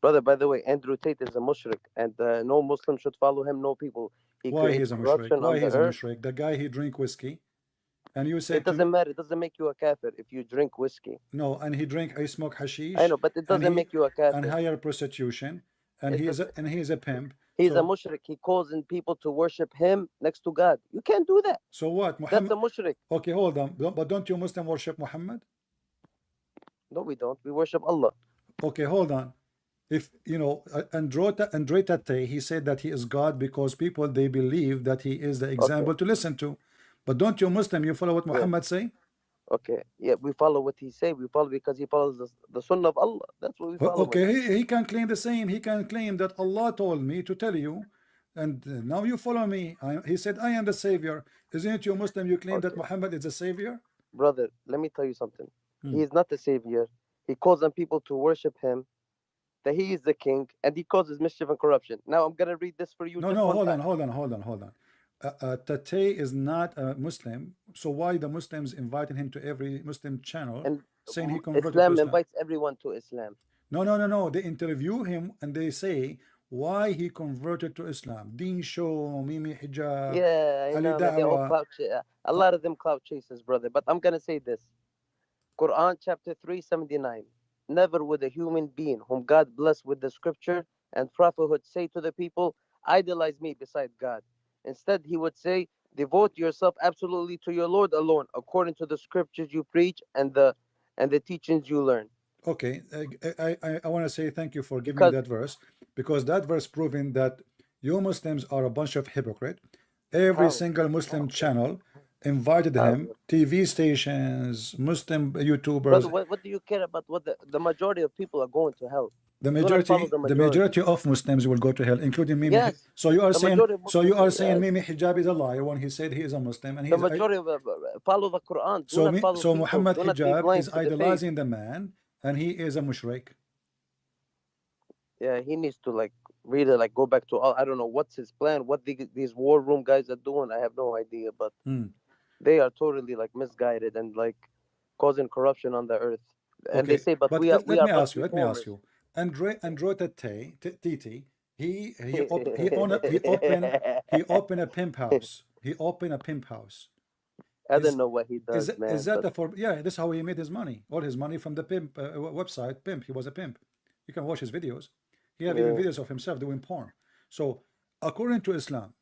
Brother, by the way, Andrew Tate is a mushrik, and uh, no Muslim should follow him. No people. He Why he's a mushrik? Why he's a mushrik? The guy he drink whiskey, and you say It doesn't matter. It doesn't make you a kafir if you drink whiskey. no, and he drink, I smoke hashish, I know, but it doesn't he- make you a kafir. and hire prostitution, and It he is a, and he is a pimp. He's a mushrik. He calls in people to worship him next to God. You can't do that. So what? That's Muhammad? a mushrik. Okay, hold on. But don't you Muslim worship Muhammad? No, we don't. We worship Allah. Okay, hold on. If you know uh, Androta Andre Tate, he said that he is God because people they believe that he is the example to listen to. But don't you Muslim you follow what Yeah. Muhammad say? Okay. Yeah, we follow what he say. We follow because he follows the, the sunnah of Allah. That's what we follow. Okay, he, he can claim the same. He can claim that Allah told me to tell you, and uh, now you follow me. I, he said, I am the savior. Isn't it you Muslim? You claim that Muhammad is the savior? Brother, let me tell you something. Hmm. He is not the savior. He calls on people to worship him, that he is the king, and he causes mischief and corruption. Now I'm gonna read this for you. No, no, hold on, hold on, hold on, hold on. Uh, uh, Tate is not a Muslim, so why the Muslims inviting him to every Muslim channel And saying he converted Islam to Islam? invites everyone to Islam. No, no, no, no. They interview him and they say why he converted to Islam. Deen show, Mimi hijab. yeah, I know. man, They're all Da'wah. clout a lot of them clout chasers, brother. But I'm gonna say this. Quran chapter 379. Never would a human being whom God blessed with the scripture and prophethood say to the people, idolize me beside God. Instead, he would say, devote yourself absolutely to your Lord alone, according to the scriptures you preach and the and the teachings you learn. Okay, I I, I want to say thank you for giving me that verse because that verse proving that you Muslims are a bunch of hypocrite. Every How? single Muslim channel invited How? him, TV stations, Muslim YouTubers. What, what do you care about what the, the majority of people are going to hell? the wanna majority, the the majority of Muslims will go to hell, including Mimi. Yes, so you are the saying, so you are saying yes. Mimi hijab is a liar when he said he is a Muslim and he The majority of uh, follow the Quran. Do so me, so. Muhammad hijab is to the idolizing the man, and he is a mushrik. Yeah, he needs to like really like go back to all. I don't know what's his plan. What the, these war room guys are doing, I have no idea. But Hmm. They are totally like misguided and like causing corruption on the earth. And they Okay, say, but, but we are let, we let me ask you. Let me ask you. Andre Androta T- T- Titi, he he op, he owned a, he opened he opened a pimp house. He opened a pimp house. I is- don't know what he does, Is, that- man. is that the for? Yeah, this is how he made his money. All his money from the pimp uh, website. Pimp. He was a pimp. You can watch his videos. He have even videos of himself doing porn. So, according to Islam,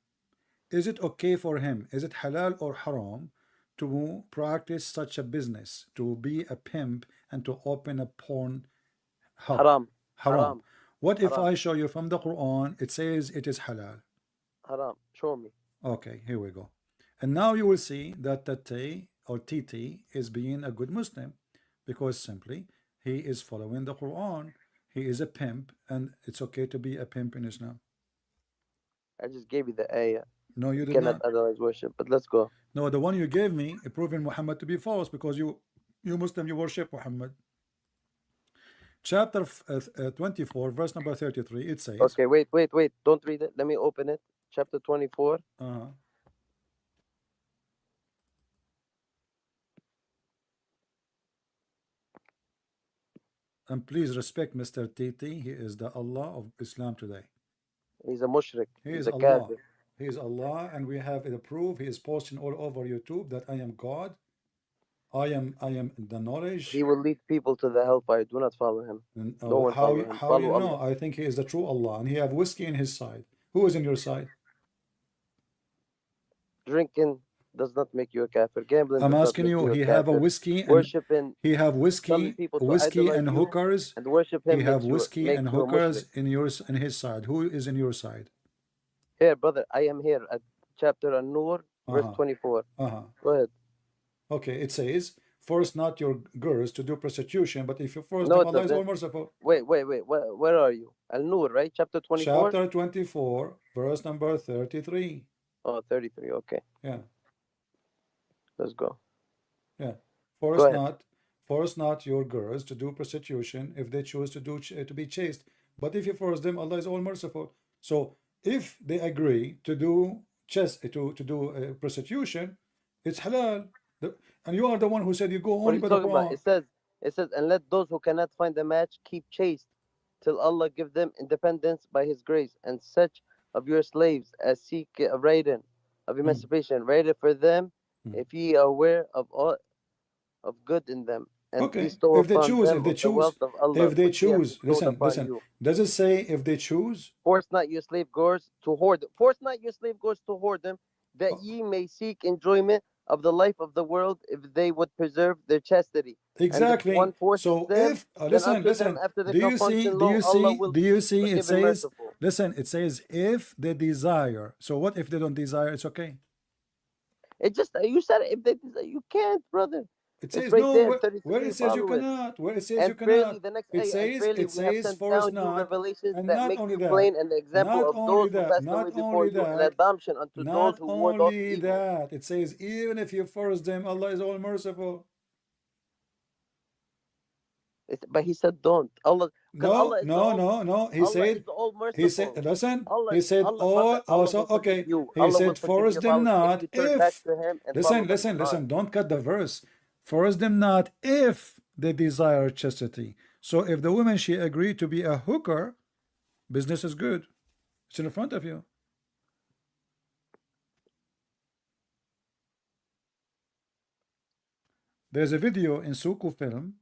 is it okay for him? Is it halal or haram to practice such a business, to be a pimp and to open a porn hub? haram, Haram. haram, What if haram. I show you from the Quran? It says it is halal. haram. Show me. Okay, here we go. And now you will see that Tate or TT is being a good Muslim because simply he is following the Quran. He is a pimp, and it's okay to be a pimp in Islam. I just gave you the ayah. No, you did cannot not. otherwise worship. But let's go. No, the one you gave me proving Muhammad to be false because you, you Muslim, you worship Muhammad. Chapter uh, uh, 24, verse number 33, it says, Okay, wait, wait, wait. Don't read it. Let me open it. Chapter 24. uh, and please respect Mr. TT. He is the Allah of Islam today. He's a mushrik. He He's is a Allah. kafir. He is Allah, and we have the proof. He is posting all over YouTube that I am God. I am I am the knowledge. He will lead people to the hellfire. Do not follow him. And, uh, No one how follow you- him. how Follow you know? Allah. I think he is the true Allah, and he have whiskey in his side. Who is in your side? Drinking does not make you a kafir. Gambling. I'm asking you. He have a whiskey and Worshiping he have whiskey, telling people to whiskey and hookers. and worship him. He have whiskey and hookers in yours in his side. Who is in your side? Here, brother, I am here at chapter An-Nur, verse Uh-huh. 24. Uh-huh. Go ahead. Okay, it says, force not your girls to do prostitution, but if you force No, them, Allah is all merciful. Wait, wait, wait. Where, where are you? Al-Nur, right? Chapter 24? Chapter 24, verse number 33. Oh, 33. Okay, Yeah, let's go. yeah. Force ahead. not, force not your girls to do prostitution if they choose to do to be chaste. But if you force them, Allah is all merciful. So if they agree to do chest to to do uh, prostitution, it's halal. The- and you are the one who said you go only by the? Quran. It says, it says, and let those who cannot find a match keep chaste. till Allah give them independence by His grace, and such of your slaves as seek a writing of emancipation, write it for them, Mm. if ye are aware of all of good in them, and Okay, if they choose, if they the choose, Allah, if they which He hath choose, listen, listen. you. Does it say if they choose? Force not your slave girls to hoard. Force not your slave girls to hoard them, that Oh. ye may seek enjoyment of the life of the world, if they would preserve their chastity. Exactly. one forces So them, if uh, listen, listen. them after the Do you see? Do you see? Do you see? It says. merciful. Listen, it says if they desire. So what if they don't desire? It's okay. It just you said if they desire, you can't, brother. It says right no. there, Where, where it says you cannot. Where it says you And fairly, cannot. the next It says- it says, sent "For us not," revelations and that not make only you that, plain and the example not of only those that, who passed not away before only you, that, adoption unto Not those who ward off only evil. that, it says even if you force them, Allah is all merciful. It's- but he said don't. Allah, No, Allah no, all, no, no. He Allah said all. He said, listen, Allah, he said, Allah, oh, also, okay. He said, force them not if you turn back if, to Him and listen, listen, listen, don't cut the verse. Force them not if they desire chastity. So if the woman, she agreed to be a hooker, business is good. It's in front of you. There's a video in Suku film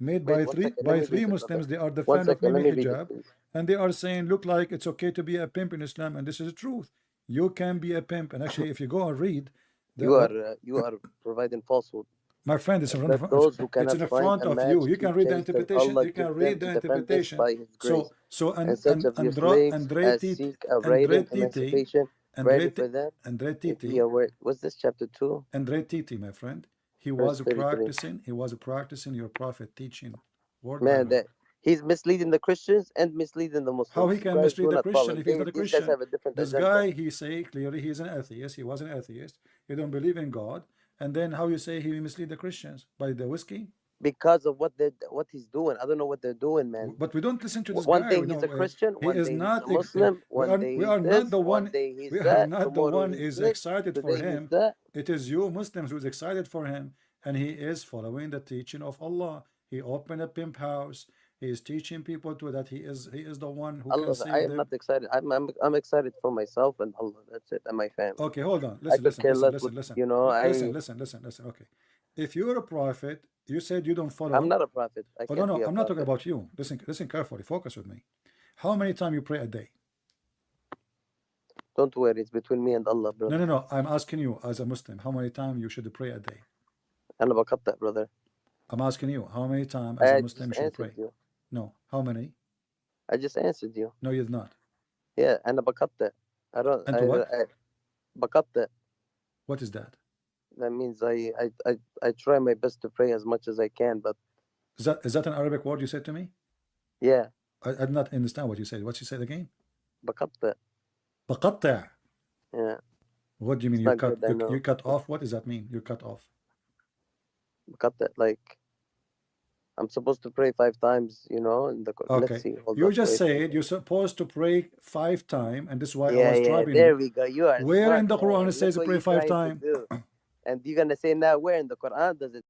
made Wait, by three second, by three. Muslims. They are the fan of second, let Mimi me read it, hijab, and they are saying, look like it's okay to be a pimp in Islam, and this is the truth. You can be a pimp, and actually, if you go and read, You are uh, you are providing falsehood. My friend, it's in front of it's in the front of you. You can read the interpretation. You can read the interpretation. by His grace. So, so and and and Andra, slaves Andre as Titi, seek a Andre writing Titi, emancipation, Andre ready for Titi, them. Andre If ye Titi, aware, what's this chapter two? Andre Titi, my friend. He was practicing. He was practicing your prophet teaching. Word Man, that he's misleading the Christians and misleading the Muslims. How he can guys mislead the Christian if he's not a Christian? have a different This agenda. guy, he say clearly he's an atheist. He was an atheist. He don't believe in God. And then how you say he mislead the Christians by the whiskey? because of what they what he's doing. I don't know what they're doing, man. But we don't listen to this One guy. we he's know, a Christian, he one is day he's not a ex- Muslim, we one are, day we are this, not the one one he's we are that, not the one is this, excited for him. It is you Muslims who's excited for him, and he is following the teaching of Allah. He opened a pimp house. He is teaching people to that he is he is the one who Allah, can save I am them. not excited. I'm, I'm I'm excited for myself and Allah. That's it, and my family. Okay, hold on. I Listen, could listen, care listen, less listen, what listen. you know. Li- Listen, I listen, listen, listen. Okay, if you're a prophet, you said you don't follow. I'm not a prophet. I Oh can't no, no, be a I'm not talking prophet. about you. Listen, listen carefully. Focus with me. How many times you pray a day? Don't worry, it's between me and Allah, No, brother. no, no. I'm asking you as a Muslim, how many times you should pray a day? أنا بقطع, brother. I'm asking you, how many times as a I Muslim just you should pray? answered you. No, how many? I just answered you. No, you're not. Yeah, أنا بقطع. I don't. And I, to what? I, بقطع. What is that? That means I, I I I try my best to pray as much as I can, but Is that is that an Arabic word you said to me? yeah, I, I did not understand what you said. What you said again? بقطع. بقطع. Yeah, What do you mean? It's You not cut good, I you, know. you cut off? What does that mean? You cut off. بقطع. Like I'm supposed to pray five times, you know. In the Okay. let's see. You just said you're supposed to pray five times, and this is why I Yeah, was yeah. There we go. You are Where smart, in the Quran man. it says to pray five times? And you're gonna say now, where in the Quran does it